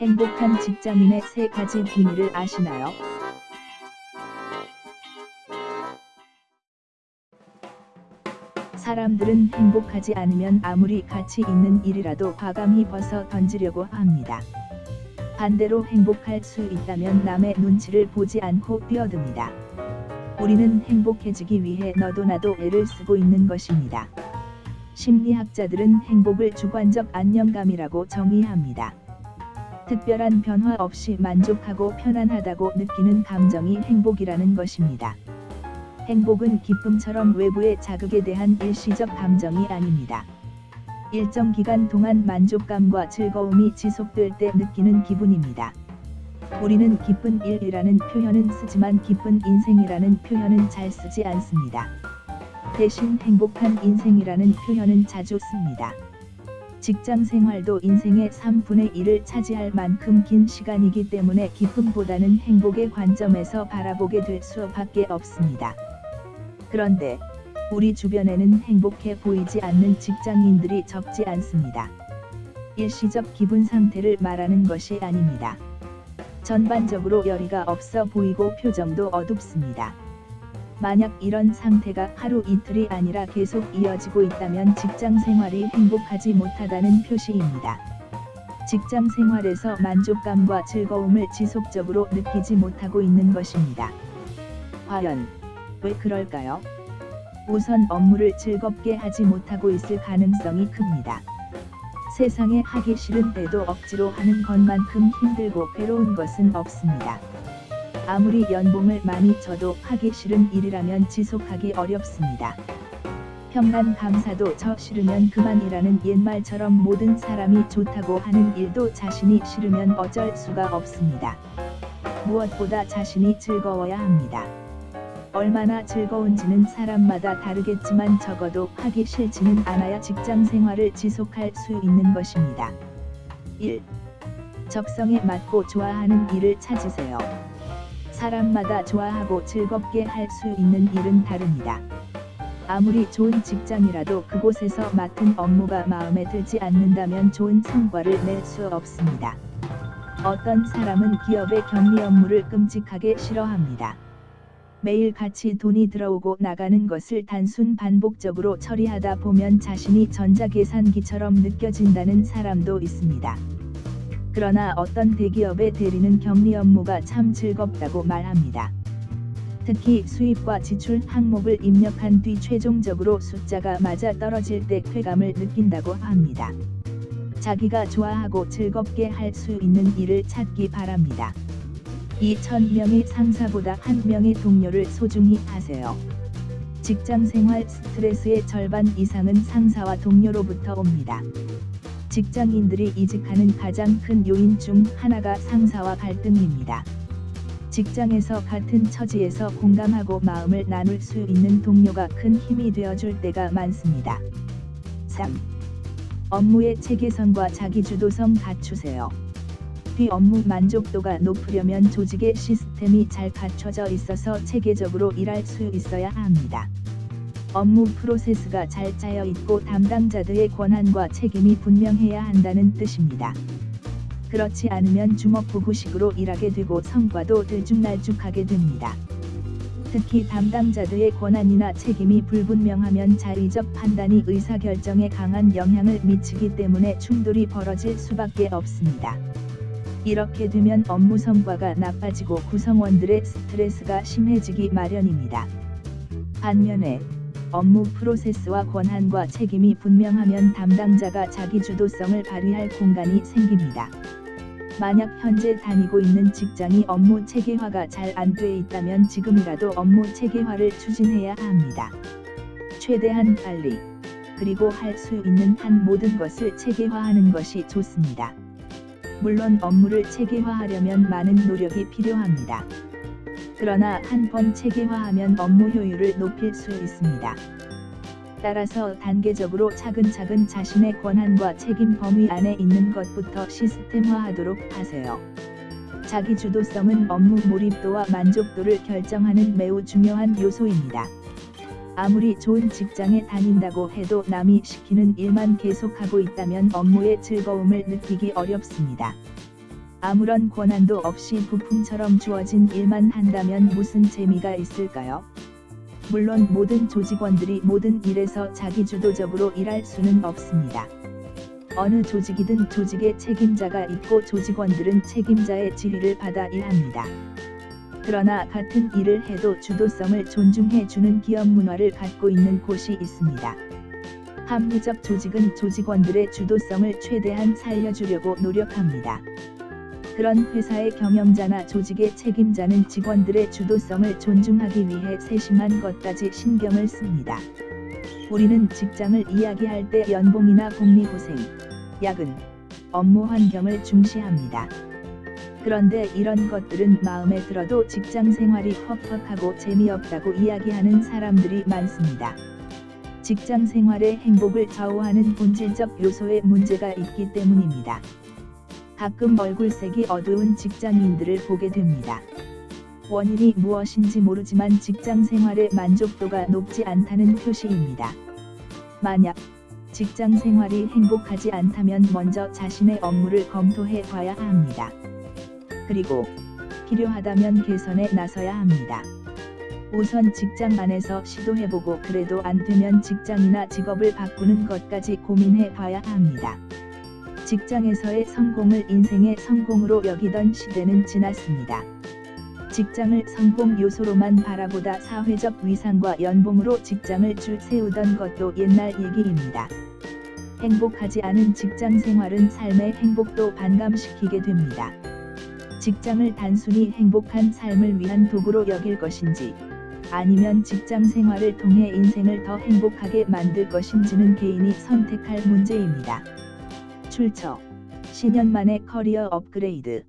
행복한 직장인의 세 가지 비밀을 아시나요? 사람들은 행복하지 않으면 아무리 가치 있는 일이라도 과감히 벗어 던지려고 합니다. 반대로 행복할 수 있다면 남의 눈치를 보지 않고 뛰어듭니다. 우리는 행복해지기 위해 너도 나도 애를 쓰고 있는 것입니다. 심리학자들은 행복을 주관적 안정감이라고 정의합니다. 특별한 변화 없이 만족하고 편안하다고 느끼는 감정이 행복이라는 것입니다. 행복은 기쁨처럼 외부의 자극에 대한 일시적 감정이 아닙니다. 일정 기간 동안 만족감과 즐거움이 지속될 때 느끼는 기분입니다. 우리는 기쁜 일이라는 표현은 쓰지만 기쁜 인생이라는 표현은 잘 쓰지 않습니다. 대신 행복한 인생이라는 표현은 자주 씁니다. 직장 생활도 인생의 3분의 1을 차지할 만큼 긴 시간이기 때문에 기쁨보다는 행복의 관점에서 바라보게 될 수밖에 없습니다. 그런데 우리 주변에는 행복해 보이지 않는 직장인들이 적지 않습니다. 일시적 기분 상태를 말하는 것이 아닙니다. 전반적으로 열의가 없어 보이고 표정도 어둡습니다. 만약 이런 상태가 하루 이틀이 아니라 계속 이어지고 있다면 직장 생활이 행복하지 못하다는 표시입니다. 직장 생활에서 만족감과 즐거움을 지속적으로 느끼지 못하고 있는 것입니다. 과연 왜 그럴까요? 우선 업무를 즐겁게 하지 못하고 있을 가능성이 큽니다. 세상에 하기 싫은 때도 억지로 하는 것만큼 힘들고 괴로운 것은 없습니다. 아무리 연봉을 많이 줘도 하기 싫은 일이라면 지속하기 어렵습니다. 평간 감사도 저 싫으면 그만이라는 옛말처럼 모든 사람이 좋다고 하는 일도 자신이 싫으면 어쩔 수가 없습니다. 무엇보다 자신이 즐거워야 합니다. 얼마나 즐거운지는 사람마다 다르겠지만 적어도 하기 싫지는 않아야 직장 생활을 지속할 수 있는 것입니다. 1. 적성에 맞고 좋아하는 일을 찾으세요. 사람마다 좋아하고 즐겁게 할 수 있는 일은 다릅니다. 아무리 좋은 직장이라도 그곳에서 맡은 업무가 마음에 들지 않는다면 좋은 성과를 낼 수 없습니다. 어떤 사람은 기업의 격리 업무를 끔찍하게 싫어합니다. 매일 같이 돈이 들어오고 나가는 것을 단순 반복적으로 처리하다 보면 자신이 전자계산기처럼 느껴진다는 사람도 있습니다. 그러나 어떤 대기업의 대리는 격리 업무가 참 즐겁다고 말합니다. 특히 수입과 지출 항목을 입력한 뒤 최종적으로 숫자가 맞아 떨어질 때 쾌감을 느낀다고 합니다. 자기가 좋아하고 즐겁게 할 수 있는 일을 찾기 바랍니다. 2천명의 상사보다 한 명의 동료를 소중히 하세요. 직장 생활 스트레스의 절반 이상은 상사와 동료로부터 옵니다. 직장인들이 이직하는 가장 큰 요인 중 하나가 상사와 갈등입니다. 직장에서 같은 처지에서 공감하고 마음을 나눌 수 있는 동료가 큰 힘이 되어줄 때가 많습니다. 3. 업무의 체계성과 자기주도성 갖추세요. 뒤 업무 만족도가 높으려면 조직의 시스템이 잘 갖춰져 있어서 체계적으로 일할 수 있어야 합니다. 업무 프로세스가 잘 짜여 있고 담당자들의 권한과 책임이 분명해야 한다는 뜻입니다. 그렇지 않으면 주먹구구식으로 일하게 되고 성과도 들쭉날쭉하게 됩니다. 특히 담당자들의 권한이나 책임이 불분명하면 자의적 판단이 의사결정에 강한 영향을 미치기 때문에 충돌이 벌어질 수밖에 없습니다. 이렇게 되면 업무 성과가 나빠지고 구성원들의 스트레스가 심해지기 마련입니다. 반면에 업무 프로세스와 권한과 책임이 분명하면 담당자가 자기 주도성을 발휘할 공간이 생깁니다. 만약 현재 다니고 있는 직장이 업무 체계화가 잘 안 돼 있다면 지금이라도 업무 체계화를 추진해야 합니다. 최대한 빨리 그리고 할 수 있는 한 모든 것을 체계화하는 것이 좋습니다. 물론 업무를 체계화하려면 많은 노력이 필요합니다. 그러나 한 번 체계화하면 업무 효율을 높일 수 있습니다. 따라서 단계적으로 차근차근 자신의 권한과 책임 범위 안에 있는 것부터 시스템화하도록 하세요. 자기 주도성은 업무 몰입도와 만족도를 결정하는 매우 중요한 요소입니다. 아무리 좋은 직장에 다닌다고 해도 남이 시키는 일만 계속하고 있다면 업무의 즐거움을 느끼기 어렵습니다. 아무런 권한도 없이 부품처럼 주어진 일만 한다면 무슨 재미가 있을까요? 물론 모든 조직원들이 모든 일에서 자기주도적으로 일할 수는 없습니다. 어느 조직이든 조직의 책임자가 있고 조직원들은 책임자의 지휘를 받아 일합니다. 그러나 같은 일을 해도 주도성을 존중해주는 기업 문화를 갖고 있는 곳이 있습니다. 합리적 조직은 조직원들의 주도성을 최대한 살려주려고 노력합니다. 그런 회사의 경영자나 조직의 책임자는 직원들의 주도성을 존중하기 위해 세심한 것까지 신경을 씁니다. 우리는 직장을 이야기할 때 연봉이나 복리후생, 야근, 업무 환경을 중시합니다. 그런데 이런 것들은 마음에 들어도 직장 생활이 퍽퍽하고 재미없다고 이야기하는 사람들이 많습니다. 직장 생활의 행복을 좌우하는 본질적 요소에 문제가 있기 때문입니다. 가끔 얼굴색이 어두운 직장인들을 보게 됩니다. 원인이 무엇인지 모르지만 직장 생활의 만족도가 높지 않다는 표시입니다. 만약 직장 생활이 행복하지 않다면 먼저 자신의 업무를 검토해 봐야 합니다. 그리고 필요하다면 개선에 나서야 합니다. 우선 직장 안에서 시도해보고 그래도 안 되면 직장이나 직업을 바꾸는 것까지 고민해 봐야 합니다. 직장에서의 성공을 인생의 성공으로 여기던 시대는 지났습니다. 직장을 성공 요소로만 바라보다 사회적 위상과 연봉으로 직장을 줄 세우던 것도 옛날 얘기입니다. 행복하지 않은 직장 생활은 삶의 행복도 반감시키게 됩니다. 직장을 단순히 행복한 삶을 위한 도구로 여길 것인지 아니면 직장 생활을 통해 인생을 더 행복하게 만들 것인지는 개인이 선택할 문제입니다. 출처. 10년 만에 커리어 업그레이드